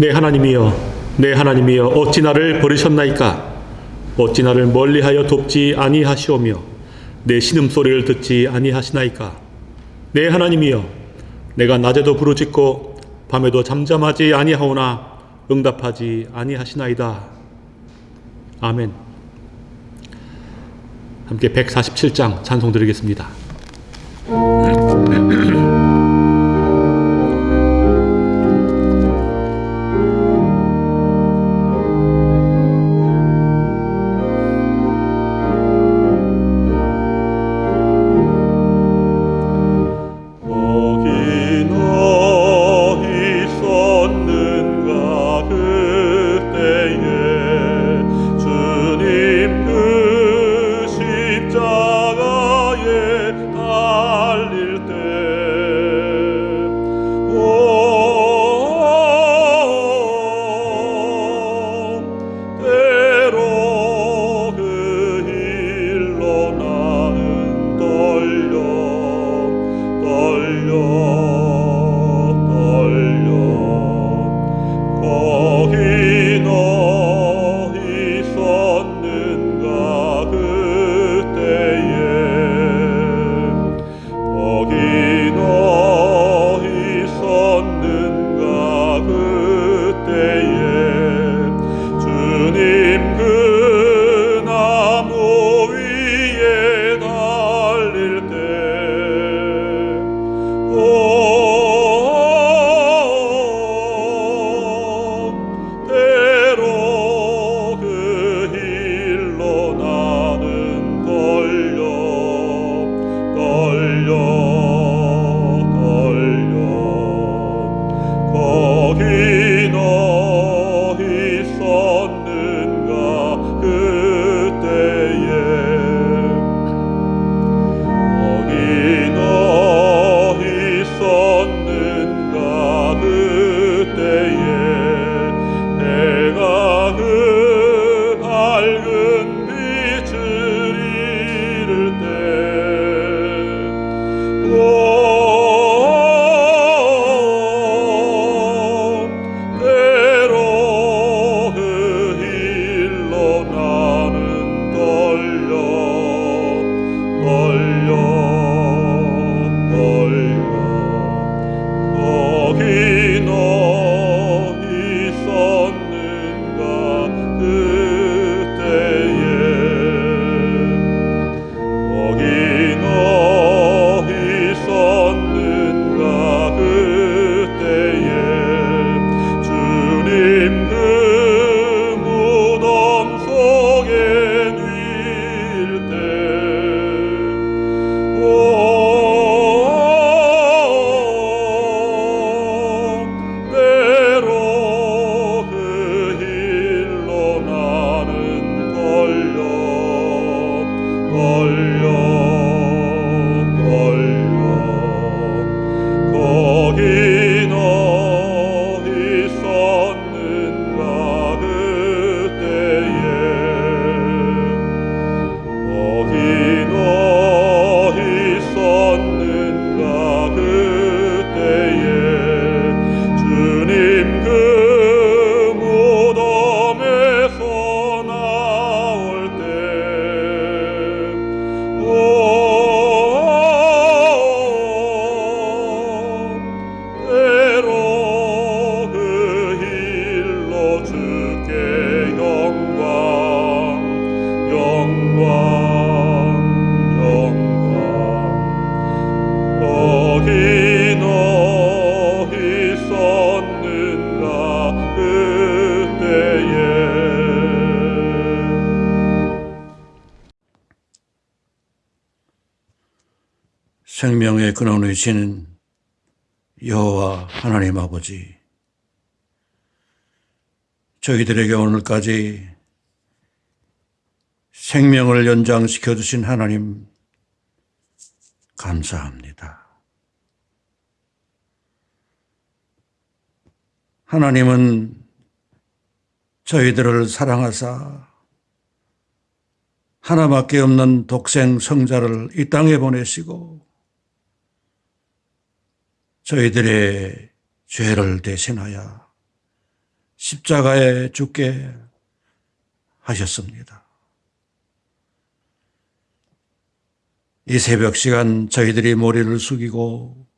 내 하나님이여 내 하나님이여 어찌 나를 버리셨나이까? 어찌 나를 멀리하여 돕지 아니하시오며 내 신음소리를 듣지 아니하시나이까? 내 하나님이여 내가 낮에도 부르짖고 밤에도 잠잠하지 아니하오나 응답하지 아니하시나이다. 아멘. 함께 147장 찬송 드리겠습니다. 생명의 근원이시는 여호와 하나님 아버지, 저희들에게 오늘까지 생명을 연장시켜 주신 하나님 감사합니다. 하나님은 저희들을 사랑하사 하나밖에 없는 독생 성자를 이 땅에 보내시고 저희들의 죄를 대신하여 십자가에 죽게 하셨습니다. 이 새벽 시간 저희들이 머리를 숙이고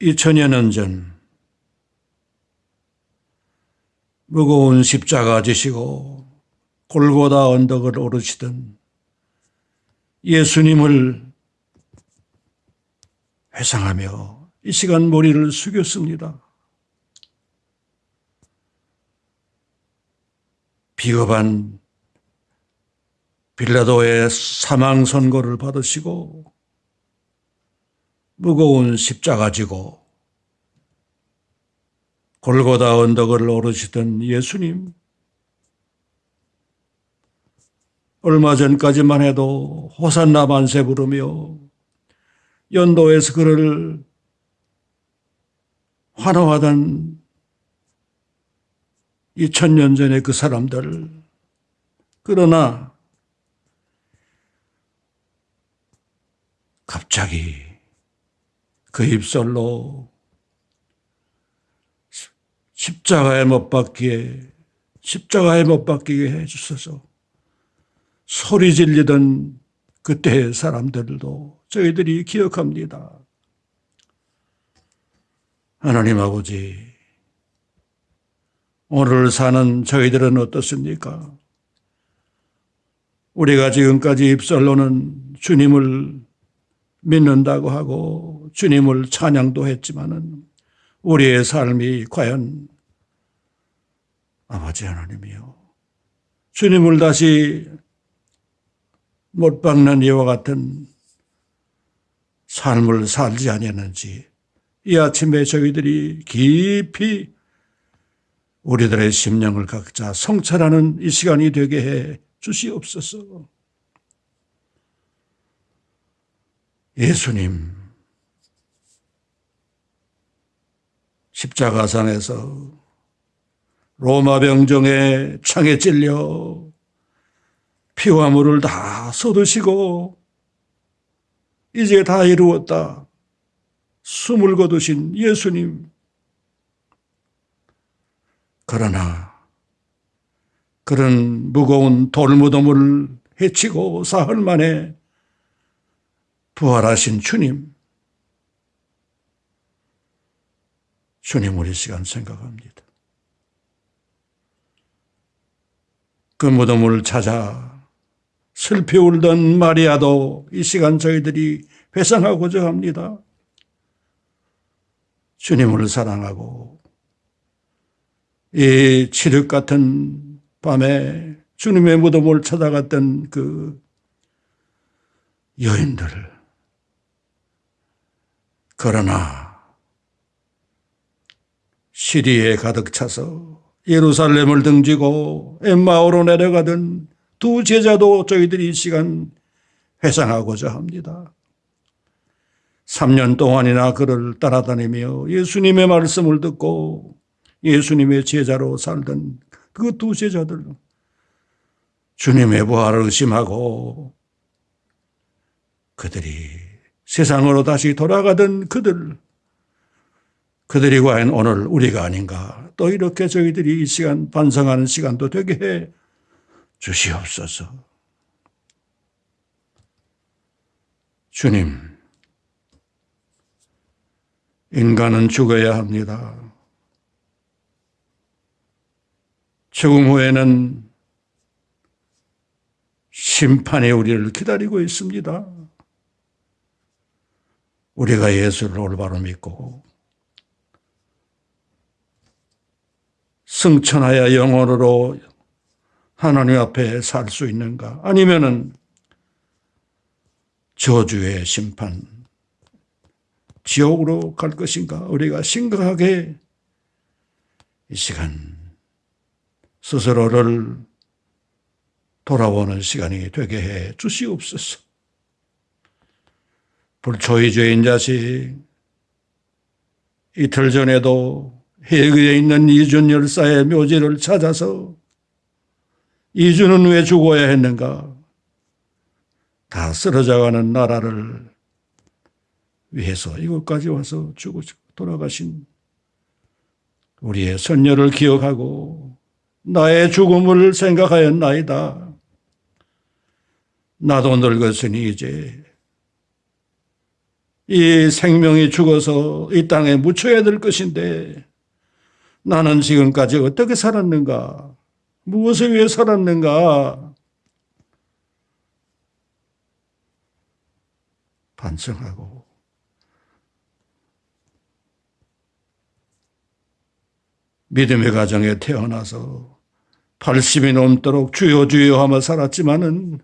2000여 년 전 무거운 십자가 지시고 골고다 언덕을 오르시던 예수님을 회상하며 이 시간 머리를 숙였습니다. 비겁한 빌라도의 사망 선고를 받으시고 무거운 십자가 지고 골고다 언덕을 오르시던 예수님 얼마 전까지만 해도 호산나 만세 부르며 연도에서 그를 환호하던 2000년 전의 그 사람들. 그러나 갑자기 그 입술로 십자가에 못 박기에 십자가에 못 박히게 해주셔서. 소리 질리던 그때의 사람들도 저희들이 기억합니다. 하나님 아버지, 오늘 사는 저희들은 어떻습니까? 우리가 지금까지 입술로는 주님을 믿는다고 하고 주님을 찬양도 했지만은 우리의 삶이 과연 아버지 하나님이요. 주님을 다시 못 박는 이와 같은 삶을 살지 아니했는지 이 아침에 저희들이 깊이 우리들의 심령을 각자 성찰하는 이 시간이 되게 해 주시옵소서. 예수님 십자가상에서 로마 병정의 창에 찔려 피와 물을 다 쏟으시고 이제 다 이루었다. 숨을 거두신 예수님. 그러나 그런 무거운 돌무덤을 해치고 사흘 만에 부활하신 주님. 주님 우리 시간 생각합니다. 그 무덤을 찾아 슬피 울던 마리아도 이 시간 저희들이 회상하고자 합니다. 주님을 사랑하고 이 칠흑 같은 밤에 주님의 무덤을 찾아갔던 그 여인들. 그러나 시리에 가득 차서 예루살렘을 등지고 엠마오로 내려가던 두 제자도 저희들이 이 시간 회상하고자 합니다. 3년 동안이나 그를 따라다니며 예수님의 말씀을 듣고 예수님의 제자로 살던 그 두 제자들 주님의 부활을 의심하고 그들이 세상으로 다시 돌아가던 그들 그들이 과연 오늘 우리가 아닌가 또 이렇게 저희들이 이 시간 반성하는 시간도 되게 해 주시옵소서. 주님, 인간은 죽어야 합니다. 죽음 후에는 심판이 우리를 기다리고 있습니다. 우리가 예수를 올바로 믿고 승천하여 영원으로 하나님 앞에 살 수 있는가? 아니면은 저주의 심판, 지옥으로 갈 것인가? 우리가 심각하게 이 시간 스스로를 돌아오는 시간이 되게 해 주시옵소서. 불초의 죄인 자식, 이틀 전에도 해외에 있는 이준 열사의 묘지를 찾아서 이준은 왜 죽어야 했는가? 다 쓰러져가는 나라를 위해서 이곳까지 와서 죽어 돌아가신 우리의 선녀를 기억하고 나의 죽음을 생각하였나이다. 나도 늙었으니 이제 이 생명이 죽어서 이 땅에 묻혀야 될 것인데 나는 지금까지 어떻게 살았는가? 무엇을 위해 살았는가? 반성하고 믿음의 가정에 태어나서 80이 넘도록 주여 주여 하며 살았지만은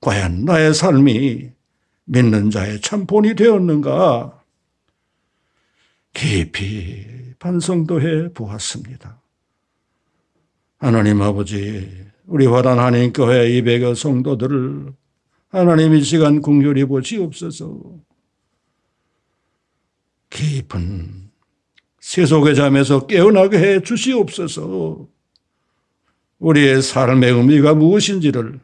과연 나의 삶이 믿는 자의 참 본이 되었는가? 깊이 반성도 해 보았습니다. 하나님 아버지, 우리 화단 하나님교회 200여 성도들을 하나님 이 시간 궁휼히 보시옵소서. 깊은 세속의 잠에서 깨어나게 해 주시옵소서. 우리의 삶의 의미가 무엇인지를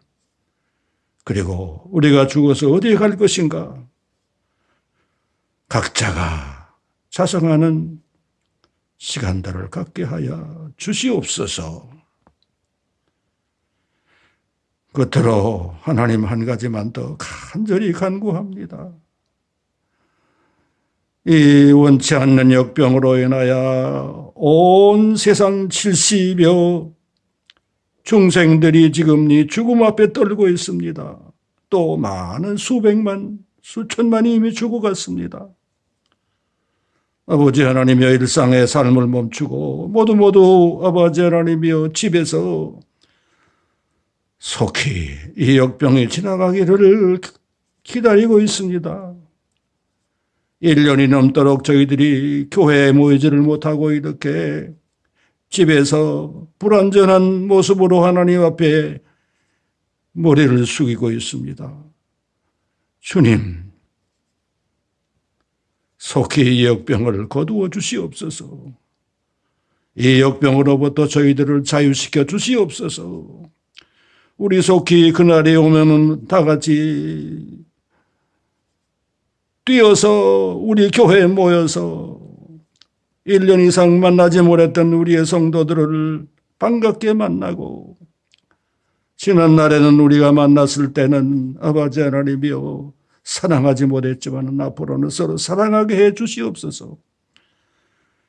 그리고 우리가 죽어서 어디에 갈 것인가? 각자가 자성하는 시간들을 갖게 하여 주시옵소서. 끝으로 하나님 한 가지만 더 간절히 간구합니다. 이 원치 않는 역병으로 인하여 온 세상 70여 중생들이 지금 이 죽음 앞에 떨고 있습니다. 또 많은 수백만, 수천만이 이미 죽어갔습니다. 아버지 하나님여 일상의 삶을 멈추고 모두 모두 아버지 하나님여 집에서 속히 이 역병이 지나가기를 기다리고 있습니다. 1년이 넘도록 저희들이 교회에 모이지를 못하고 이렇게 집에서 불완전한 모습으로 하나님 앞에 머리를 숙이고 있습니다. 주님, 속히 이 역병을 거두어 주시옵소서. 이 역병으로부터 저희들을 자유시켜 주시옵소서. 우리 속히 그날이 오면은 다 같이 뛰어서 우리 교회에 모여서 1년 이상 만나지 못했던 우리의 성도들을 반갑게 만나고 지난 날에는 우리가 만났을 때는 아버지 하나님이여 사랑하지 못했지만 앞으로는 서로 사랑하게 해 주시옵소서.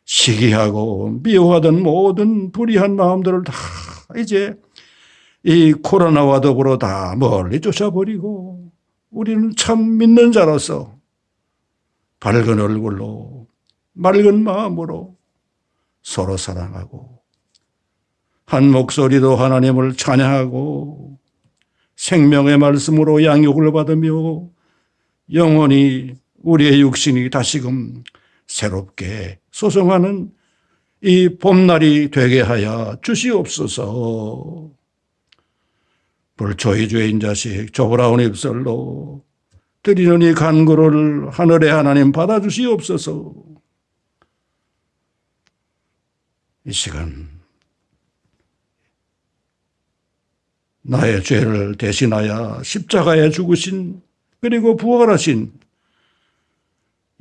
시기하고 미워하던 모든 불의한 마음들을 다 이제 이 코로나와 더불어 다 멀리 쫓아버리고 우리는 참 믿는 자로서 밝은 얼굴로 맑은 마음으로 서로 사랑하고 한 목소리도 하나님을 찬양하고 생명의 말씀으로 양육을 받으며 영원히 우리의 육신이 다시금 새롭게 소송하는 이 봄날이 되게 하여 주시옵소서. 불초의 죄인 자식 조브라운 입술로 드리는 이 간구를 하늘의 하나님 받아주시옵소서. 이 시간 나의 죄를 대신하여 십자가에 죽으신 그리고 부활하신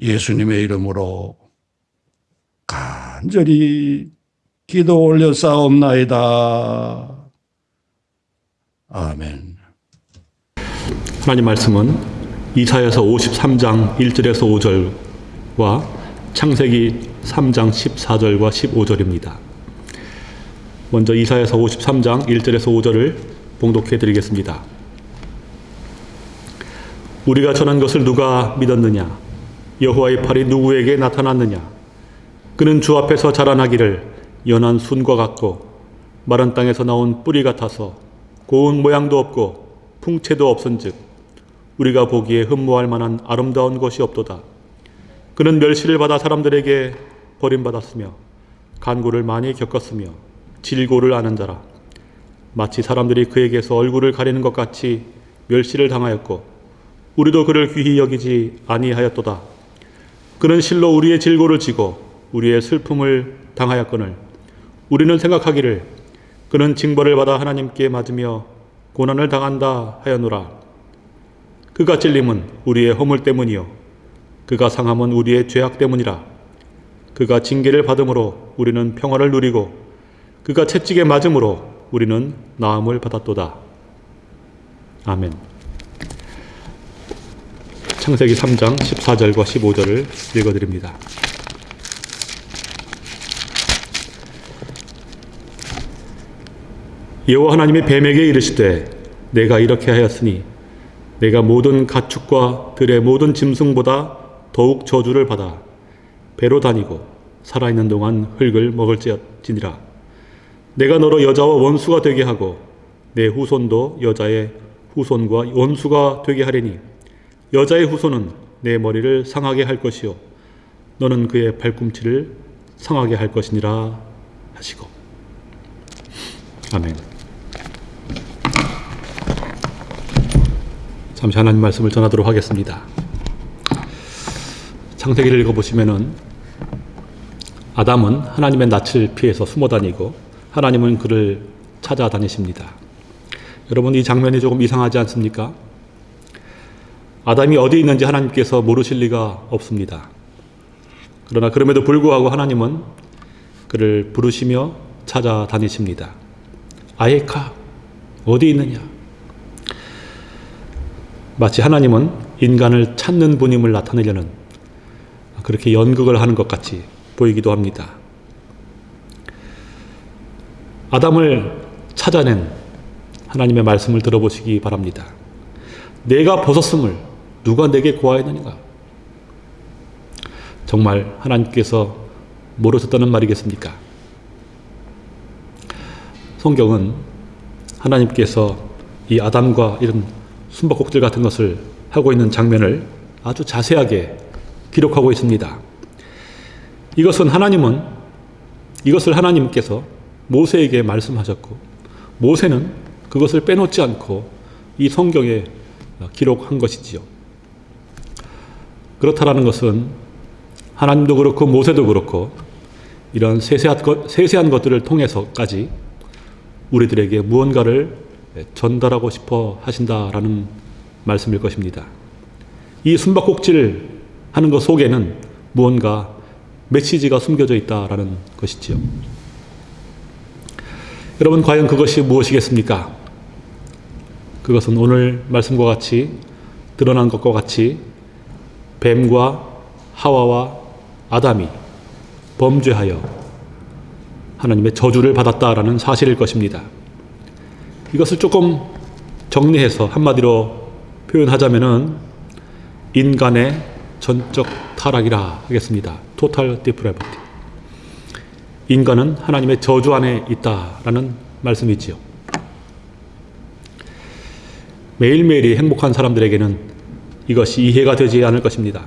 예수님의 이름으로 간절히 기도 올려 싸움나이다. 아멘. 하나님 말씀은 이사야서 53장 1절에서 5절과 창세기 3장 14절과 15절입니다. 먼저 이사야서 53장 1절에서 5절을 봉독해 드리겠습니다. 우리가 전한 것을 누가 믿었느냐? 여호와의 팔이 누구에게 나타났느냐? 그는 주 앞에서 자라나기를 연한 순과 같고 마른 땅에서 나온 뿌리 같아서 고운 모양도 없고 풍채도 없은즉 우리가 보기에 흠모할 만한 아름다운 것이 없도다. 그는 멸시를 받아 사람들에게 버림받았으며 간구를 많이 겪었으며 질고를 아는 자라. 마치 사람들이 그에게서 얼굴을 가리는 것 같이 멸시를 당하였고 우리도 그를 귀히 여기지 아니하였도다. 그는 실로 우리의 질고를 지고 우리의 슬픔을 당하였거늘 우리는 생각하기를 그는 징벌을 받아 하나님께 맞으며 고난을 당한다 하였노라. 그가 찔림은 우리의 허물 때문이요 그가 상함은 우리의 죄악 때문이라. 그가 징계를 받음으로 우리는 평화를 누리고 그가 채찍에 맞음으로 우리는 나음을 받았도다. 아멘. 창세기 3장 14절과 15절을 읽어드립니다. 여호와 하나님이 뱀에게 이르시되 내가 이렇게 하였으니 내가 모든 가축과 들의 모든 짐승보다 더욱 저주를 받아 배로 다니고 살아있는 동안 흙을 먹을지니라 내가 너로 여자와 원수가 되게 하고 내 후손도 여자의 후손과 원수가 되게 하리니 여자의 후손은 내 머리를 상하게 할 것이요 너는 그의 발꿈치를 상하게 할 것이니라 하시고 아멘. 잠시 하나님 말씀을 전하도록 하겠습니다. 창세기를 읽어보시면은 아담은 하나님의 낯을 피해서 숨어 다니고 하나님은 그를 찾아다니십니다. 여러분 이 장면이 조금 이상하지 않습니까? 아담이 어디 있는지 하나님께서 모르실 리가 없습니다. 그러나 그럼에도 불구하고 하나님은 그를 부르시며 찾아다니십니다. 아예카 어디 있느냐? 마치 하나님은 인간을 찾는 분임을 나타내려는 그렇게 연극을 하는 것 같이 보이기도 합니다. 아담을 찾아낸 하나님의 말씀을 들어보시기 바랍니다. 내가 벗었음을 누가 내게 고하였느니가? 정말 하나님께서 모르셨다는 말이겠습니까? 성경은 하나님께서 이 아담과 이런 숨바꼭질 같은 것을 하고 있는 장면을 아주 자세하게 기록하고 있습니다. 이것은 하나님은 이것을 하나님께서 모세에게 말씀하셨고 모세는 그것을 빼놓지 않고 이 성경에 기록한 것이지요. 그렇다라는 것은 하나님도 그렇고 모세도 그렇고 이런 세세한, 것, 세세한 것들을 통해서까지 우리들에게 무언가를 전달하고 싶어 하신다라는 말씀일 것입니다. 이 숨바꼭질 하는 것 속에는 무언가 메시지가 숨겨져 있다라는 것이지요. 여러분 과연 그것이 무엇이겠습니까? 그것은 오늘 말씀과 같이 드러난 것과 같이 뱀과 하와와 아담이 범죄하여 하나님의 저주를 받았다라는 사실일 것입니다. 이것을 조금 정리해서 한마디로 표현하자면은 인간의 전적 타락이라 하겠습니다. 토탈 디프레버티. 인간은 하나님의 저주 안에 있다라는 말씀이지요. 매일매일이 행복한 사람들에게는 이것이 이해가 되지 않을 것입니다.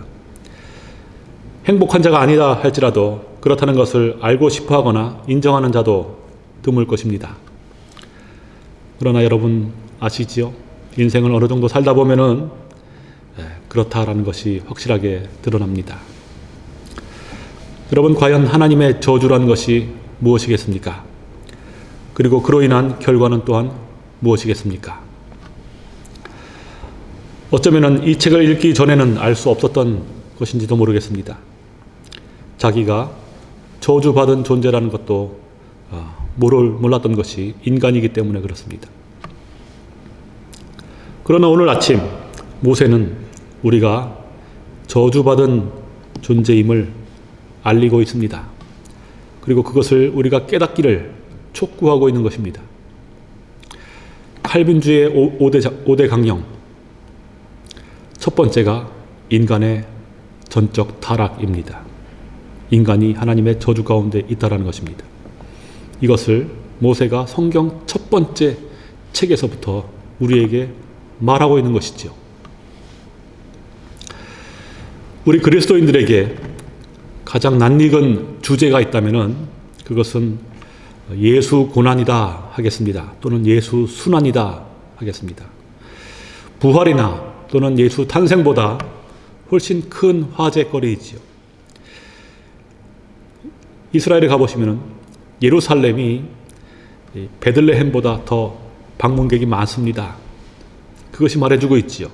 행복한 자가 아니다 할지라도 그렇다는 것을 알고 싶어 하거나 인정하는 자도 드물 것입니다. 그러나 여러분 아시지요? 인생을 어느 정도 살다 보면은 예, 그렇다라는 것이 확실하게 드러납니다. 여러분 과연 하나님의 저주란 것이 무엇이겠습니까? 그리고 그로 인한 결과는 또한 무엇이겠습니까? 어쩌면 이 책을 읽기 전에는 알 수 없었던 것인지도 모르겠습니다. 자기가 저주받은 존재라는 것도 어, 모를 몰랐던 것이 인간이기 때문에 그렇습니다. 그러나 오늘 아침 모세는 우리가 저주받은 존재임을 알리고 있습니다. 그리고 그것을 우리가 깨닫기를 촉구하고 있는 것입니다. 칼빈주의 5대, 5대 강령. 첫 번째가 인간의 전적 타락입니다. 인간이 하나님의 저주 가운데 있다라는 것입니다. 이것을 모세가 성경 첫 번째 책에서부터 우리에게 말하고 있는 것이죠. 우리 그리스도인들에게 가장 낯익은 주제가 있다면 그것은 예수 고난이다 하겠습니다. 또는 예수 순환이다 하겠습니다. 부활이나 또는 예수 탄생보다 훨씬 큰 화제거리이지요. 이스라엘에 가보시면 예루살렘이 베들레헴보다 더 방문객이 많습니다. 그것이 말해주고 있지요.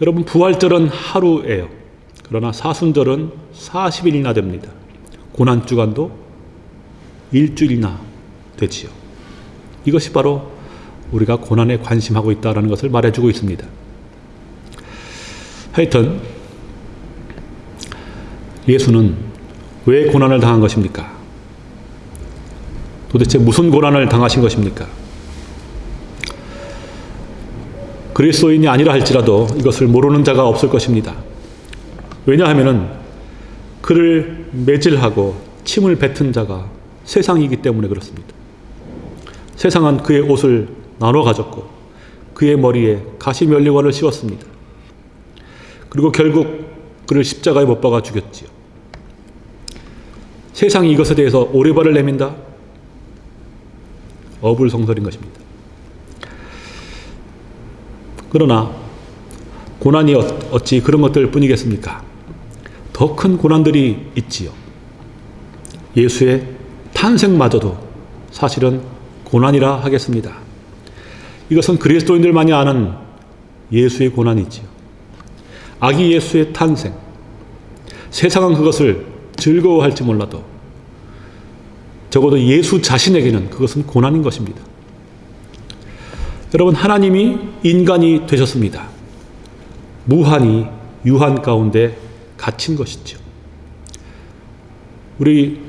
여러분 부활절은 하루예요. 그러나 사순절은 40일이나 됩니다. 고난주간도 일주일이나 되지요. 이것이 바로 우리가 고난에 관심하고 있다는 것을 말해주고 있습니다. 하여튼 예수는 왜 고난을 당한 것입니까? 도대체 무슨 고난을 당하신 것입니까? 그리스도인이 아니라 할지라도 이것을 모르는 자가 없을 것입니다. 왜냐하면은 그를 매질하고 침을 뱉은 자가 세상이기 때문에 그렇습니다. 세상은 그의 옷을 나눠 가졌고 그의 머리에 가시면류관을 씌웠습니다. 그리고 결국 그를 십자가에 못 박아 죽였지요. 세상이 이것에 대해서 오리발을 내민다? 어불성설인 것입니다. 그러나 고난이 어- 어찌 그런 것들 뿐이겠습니까? 더 큰 고난들이 있지요. 예수의 탄생마저도 사실은 고난이라 하겠습니다. 이것은 그리스도인들만이 아는 예수의 고난이지요. 아기 예수의 탄생. 세상은 그것을 즐거워할지 몰라도 적어도 예수 자신에게는 그것은 고난인 것입니다. 여러분, 하나님이 인간이 되셨습니다. 무한히 유한 가운데 갇힌 것이죠. 우리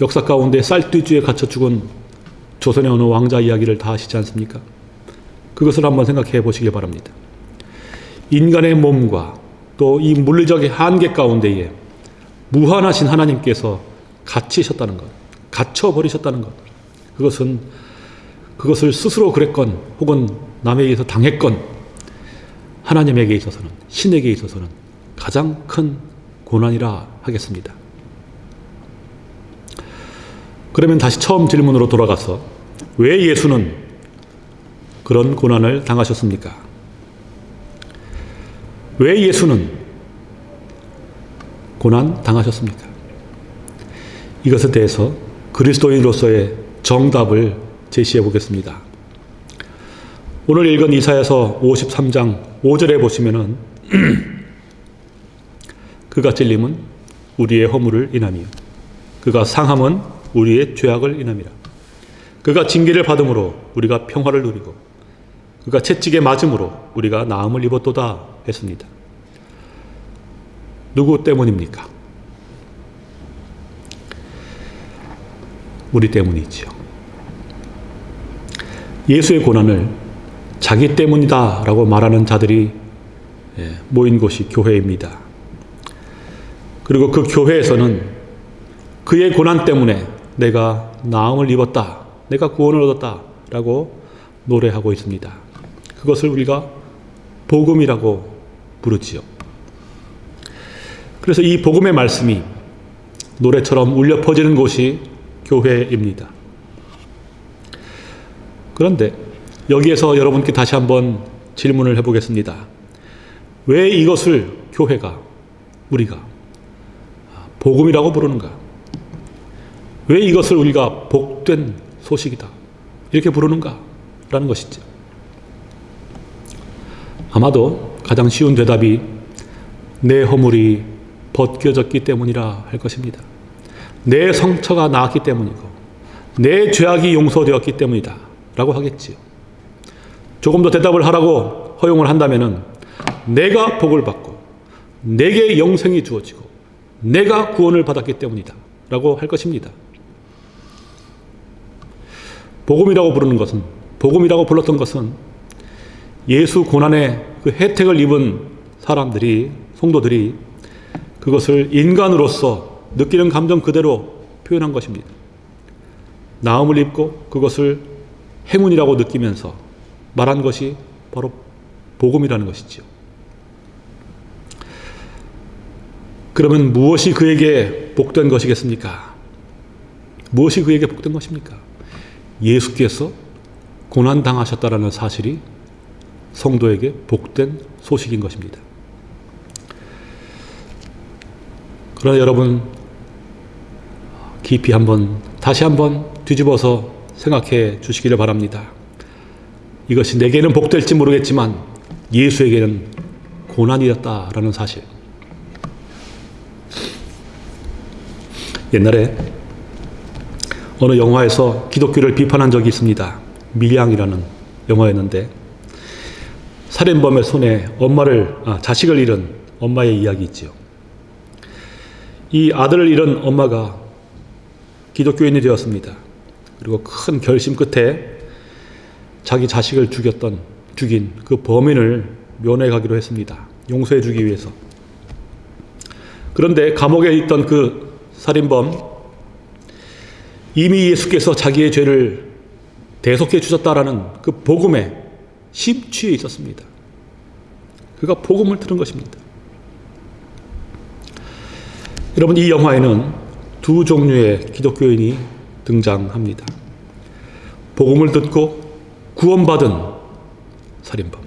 역사 가운데 쌀띠주에 갇혀 죽은 조선의 어느 왕자 이야기를 다 아시지 않습니까? 그것을 한번 생각해 보시기 바랍니다. 인간의 몸과 또 이 물리적인 한계 가운데에 무한하신 하나님께서 갇히셨다는 것, 갇혀버리셨다는 것. 그것은 그것을 스스로 그랬건 혹은 남에게서 당했건 하나님에게 있어서는 신에게 있어서는 가장 큰 고난이라 하겠습니다. 그러면 다시 처음 질문으로 돌아가서 왜 예수는 그런 고난을 당하셨습니까? 왜 예수는 고난 당하셨습니까? 이것에 대해서 그리스도인으로서의 정답을 제시해 보겠습니다. 오늘 읽은 이사야서 53장 5절에 보시면은 그가 찔림은 우리의 허물을 인함이요 그가 상함은 우리의 죄악을 인함이라 그가 징계를 받음으로 우리가 평화를 누리고 그가 채찍에 맞음으로 우리가 나음을 입었도다 했습니다. 누구 때문입니까? 우리 때문이지요. 예수의 고난을 자기 때문이다 라고 말하는 자들이 예, 모인 곳이 교회입니다. 그리고 그 교회에서는 그의 고난 때문에 내가 나음을 입었다, 내가 구원을 얻었다 라고 노래하고 있습니다. 그것을 우리가 복음이라고 부르지요. 그래서 이 복음의 말씀이 노래처럼 울려 퍼지는 곳이 교회입니다. 그런데 여기에서 여러분께 다시 한번 질문을 해보겠습니다. 왜 이것을 교회가, 우리가 복음이라고 부르는가? 왜 이것을 우리가 복된 소식이다. 이렇게 부르는가? 라는 것이죠. 아마도 가장 쉬운 대답이 내 허물이 벗겨졌기 때문이라 할 것입니다. 내 성처가 나았기 때문이고 내 죄악이 용서되었기 때문이다. 라고 하겠지요. 조금 더 대답을 하라고 허용을 한다면은 내가 복을 받고 내게 영생이 주어지고 내가 구원을 받았기 때문이다. 라고 할 것입니다. 복음이라고 부르는 것은 복음이라고 불렀던 것은 예수 고난의 그 혜택을 입은 사람들이 성도들이 그것을 인간으로서 느끼는 감정 그대로 표현한 것입니다. 나음을 입고 그것을 행운이라고 느끼면서 말한 것이 바로 복음이라는 것이죠. 그러면 무엇이 그에게 복된 것이겠습니까? 무엇이 그에게 복된 것입니까? 예수께서 고난당하셨다라는 사실이 성도에게 복된 소식인 것입니다. 그러나 여러분 깊이 한번 다시 한번 뒤집어서 생각해 주시기를 바랍니다. 이것이 내게는 복될지 모르겠지만 예수에게는 고난이었다라는 사실. 옛날에 어느 영화에서 기독교를 비판한 적이 있습니다. 밀양이라는 영화였는데 살인범의 손에 엄마를 아, 자식을 잃은 엄마의 이야기 있지요. 이 아들을 잃은 엄마가 기독교인이 되었습니다. 그리고 큰 결심 끝에 자기 자식을 죽였던 죽인 그 범인을 면회 가기로 했습니다. 용서해 주기 위해서. 그런데 감옥에 있던 그 살인범 이미 예수께서 자기의 죄를 대속해 주셨다라는 그 복음에 심취해 있었습니다. 그가 복음을 들은 것입니다. 여러분 이 영화에는 두 종류의 기독교인이 등장합니다. 복음을 듣고 구원받은 살인범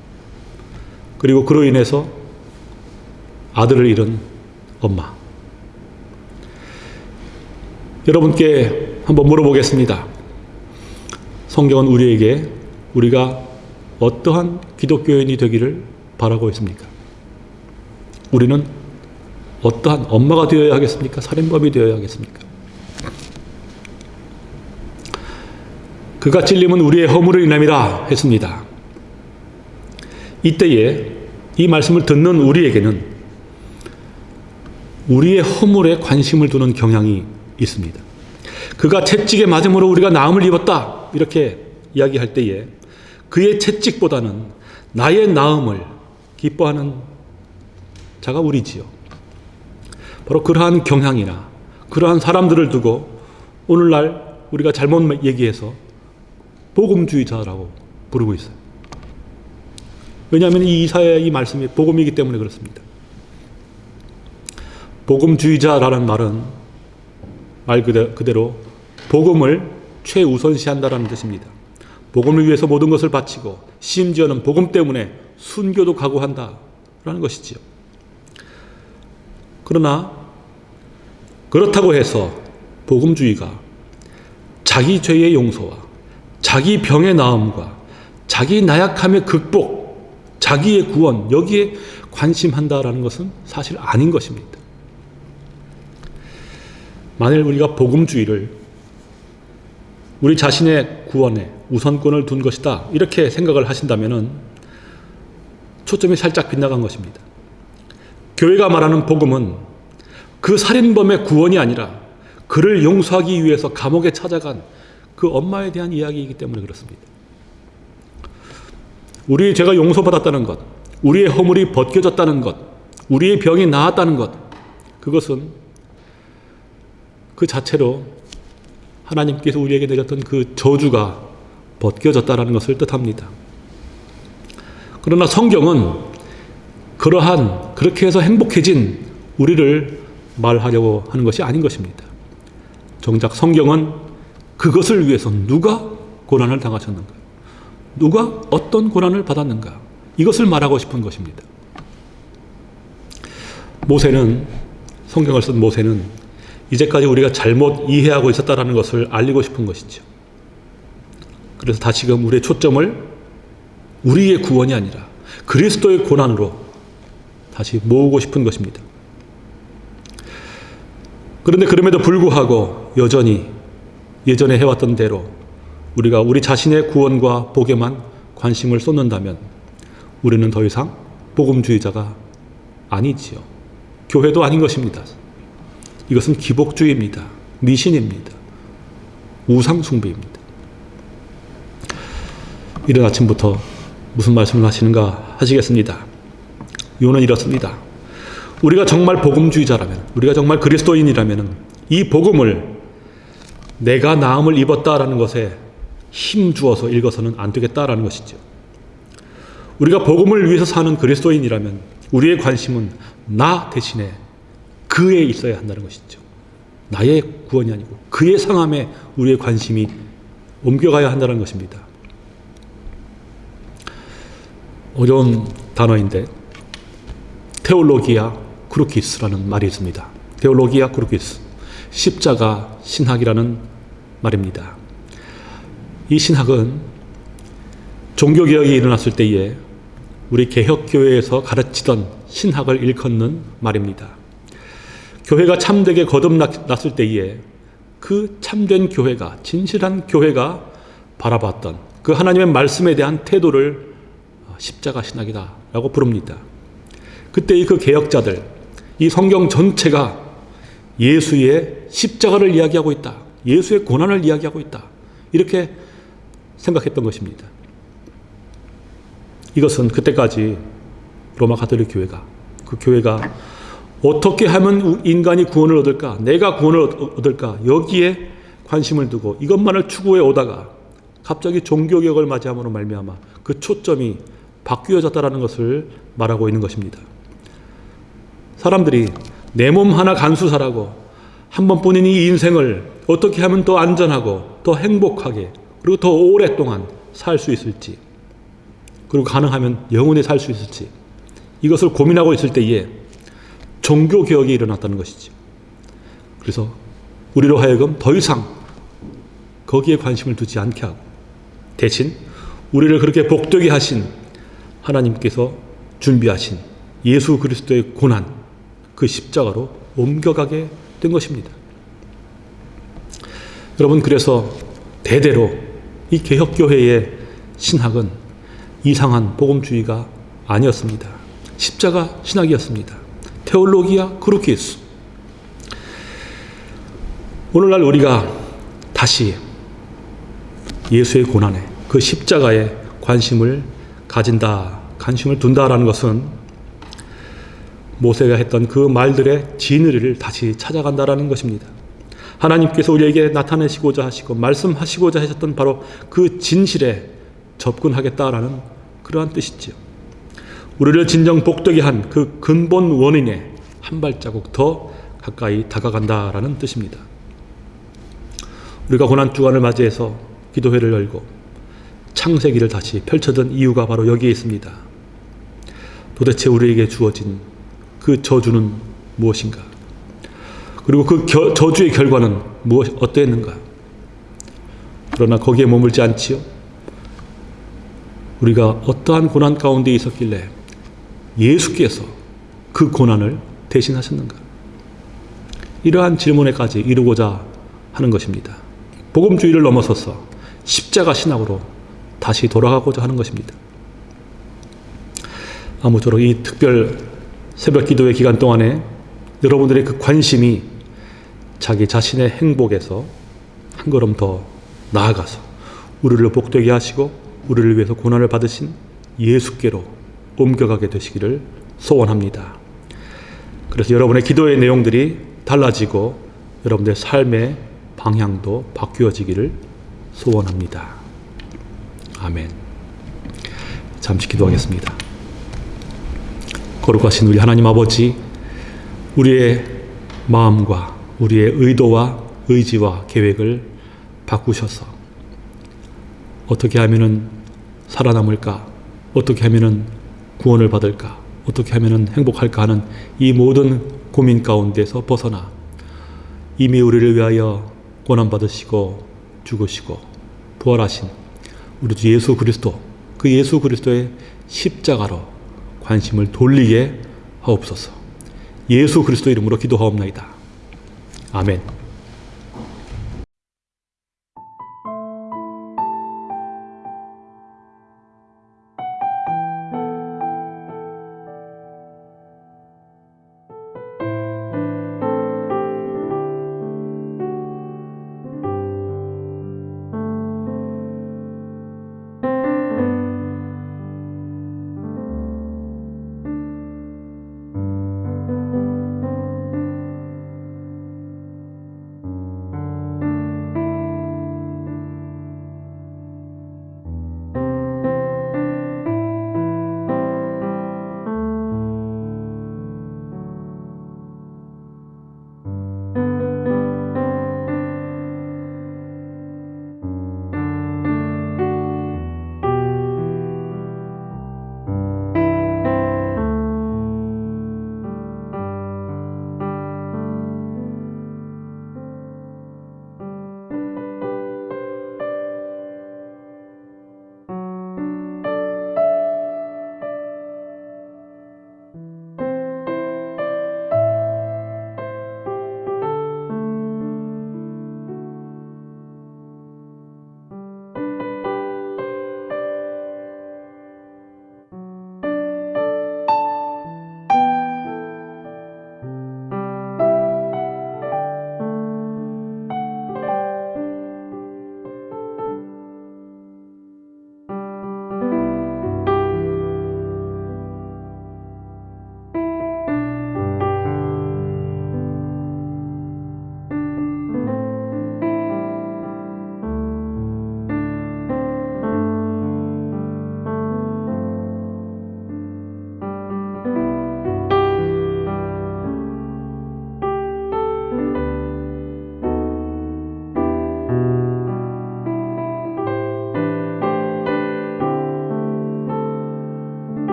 그리고 그로 인해서 아들을 잃은 엄마 여러분께 한번 물어보겠습니다. 성경은 우리에게 우리가 어떠한 기독교인이 되기를 바라고 있습니까? 우리는 어떠한 엄마가 되어야 하겠습니까? 살인범이 되어야 하겠습니까? 그가 찔림은 우리의 허물을 인함이라 했습니다. 이때에 이 말씀을 듣는 우리에게는 우리의 허물에 관심을 두는 경향이 있습니다. 그가 채찍에 맞음으로 우리가 나음을 입었다. 이렇게 이야기할 때에 그의 채찍보다는 나의 나음을 기뻐하는 자가 우리지요. 바로 그러한 경향이나 그러한 사람들을 두고 오늘날 우리가 잘못 얘기해서 복음주의자라고 부르고 있어요. 왜냐하면 이 이사야의 이 말씀이 복음이기 때문에 그렇습니다. 복음주의자라는 말은 말 그대로 복음을 최우선시한다라는 뜻입니다. 복음을 위해서 모든 것을 바치고 심지어는 복음 때문에 순교도 각오한다라는 것이지요. 그러나 그렇다고 해서 복음주의가 자기 죄의 용서와 자기 병의 나음과 자기 나약함의 극복, 자기의 구원 여기에 관심한다라는 것은 사실 아닌 것입니다. 만일 우리가 복음주의를 우리 자신의 구원에 우선권을 둔 것이다 이렇게 생각을 하신다면 초점이 살짝 빗나간 것입니다. 교회가 말하는 복음은 그 살인범의 구원이 아니라 그를 용서하기 위해서 감옥에 찾아간 그 엄마에 대한 이야기이기 때문에 그렇습니다. 우리의 죄가 용서받았다는 것, 우리의 허물이 벗겨졌다는 것, 우리의 병이 나았다는 것, 그것은 그 자체로 하나님께서 우리에게 내렸던 그 저주가 벗겨졌다는 것을 뜻합니다. 그러나 성경은 그러한 그렇게 해서 행복해진 우리를 말하려고 하는 것이 아닌 것입니다. 정작 성경은 그것을 위해서 누가 고난을 당하셨는가? 누가 어떤 고난을 받았는가? 이것을 말하고 싶은 것입니다. 모세는 성경을 쓴 모세는 이제까지 우리가 잘못 이해하고 있었다는 것을 알리고 싶은 것이죠. 그래서 다시금 우리의 초점을 우리의 구원이 아니라 그리스도의 고난으로 다시 모으고 싶은 것입니다. 그런데 그럼에도 불구하고 여전히 예전에 해왔던 대로 우리가 우리 자신의 구원과 복에만 관심을 쏟는다면 우리는 더 이상 복음주의자가 아니지요. 교회도 아닌 것입니다. 이것은 기복주의입니다. 미신입니다. 우상숭배입니다. 이른 아침부터 무슨 말씀을 하시는가 하시겠습니다. 이유는 이렇습니다. 우리가 정말 복음주의자라면, 우리가 정말 그리스도인이라면 이 복음을 내가 나음을 입었다라는 것에 힘 주어서 읽어서는 안 되겠다라는 것이죠. 우리가 복음을 위해서 사는 그리스도인이라면 우리의 관심은 나 대신에 그에 있어야 한다는 것이죠. 나의 구원이 아니고 그의 상함에 우리의 관심이 옮겨가야 한다는 것입니다. 어려운 단어인데 Theologia Crucis라는 말이 있습니다. Theologia Crucis 십자가 신학이라는 말입니다. 이 신학은 종교개혁이 일어났을 때에 우리 개혁교회에서 가르치던 신학을 일컫는 말입니다. 교회가 참되게 거듭났을 때에 그 참된 교회가 진실한 교회가 바라봤던 그 하나님의 말씀에 대한 태도를 십자가 신학이다 라고 부릅니다. 그때의 그 개혁자들 이 성경 전체가 예수의 십자가를 이야기하고 있다. 예수의 고난을 이야기하고 있다. 이렇게 생각했던 것입니다. 이것은 그때까지 로마 가톨릭 교회가 그 교회가 어떻게 하면 인간이 구원을 얻을까? 내가 구원을 얻을까? 여기에 관심을 두고 이것만을 추구해 오다가 갑자기 종교개혁을 맞이함으로 말미암아 그 초점이 바뀌어졌다라는 것을 말하고 있는 것입니다. 사람들이 내 몸 하나 간수사라고 한 번뿐인 이 인생을 어떻게 하면 더 안전하고 더 행복하게 그리고 더 오랫동안 살 수 있을지 그리고 가능하면 영원히 살 수 있을지 이것을 고민하고 있을 때에 종교 개혁이 일어났다는 것이죠. 그래서 우리로 하여금 더 이상 거기에 관심을 두지 않게 하고 대신 우리를 그렇게 복되게 하신 하나님께서 준비하신 예수 그리스도의 고난 그 십자가로 옮겨가게 된 것입니다. 여러분 그래서 대대로 이 개혁교회의 신학은 이상한 복음주의가 아니었습니다. 십자가 신학이었습니다. Theologia Crucis. 오늘날 우리가 다시 예수의 고난에 그 십자가에 관심을 가진다, 관심을 둔다라는 것은 모세가 했던 그 말들의 진리를 다시 찾아간다라는 것입니다. 하나님께서 우리에게 나타내시고자 하시고 말씀하시고자 하셨던 바로 그 진실에 접근하겠다라는 그러한 뜻이지요. 우리를 진정 복되게 한 그 근본 원인에 한 발자국 더 가까이 다가간다라는 뜻입니다. 우리가 고난 주간을 맞이해서 기도회를 열고 창세기를 다시 펼쳐든 이유가 바로 여기에 있습니다. 도대체 우리에게 주어진 그 저주는 무엇인가? 그리고 그 겨, 저주의 결과는 무엇 어떠했는가? 그러나 거기에 머물지 않지요. 우리가 어떠한 고난 가운데 있었길래 예수께서 그 고난을 대신하셨는가? 이러한 질문에까지 이루고자 하는 것입니다. 복음주의를 넘어서서 십자가 신학으로 다시 돌아가고자 하는 것입니다. 아무쪼록 이 특별 새벽 기도의 기간 동안에 여러분들의 그 관심이 자기 자신의 행복에서 한 걸음 더 나아가서 우리를 복되게 하시고 우리를 위해서 고난을 받으신 예수께로 옮겨가게 되시기를 소원합니다. 그래서 여러분의 기도의 내용들이 달라지고 여러분의 삶의 방향도 바뀌어지기를 소원합니다. 아멘. 잠시 기도하겠습니다. 거룩하신 우리 하나님 아버지, 우리의 마음과 우리의 의도와 의지와 계획을 바꾸셔서 어떻게 하면은 살아남을까? 어떻게 하면은 구원을 받을까? 어떻게 하면은 행복할까 하는 이 모든 고민 가운데서 벗어나 이미 우리를 위하여 고난 받으시고 죽으시고 부활하신 우리 주 예수 그리스도 그 예수 그리스도의 십자가로 관심을 돌리게 하옵소서. 예수 그리스도 이름으로 기도하옵나이다. 아멘.